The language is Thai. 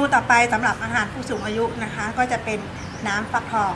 นูต่อไปสำหรับอาหารผู้สูงอายุนะคะก็จะเป็นน้ำฟักทอง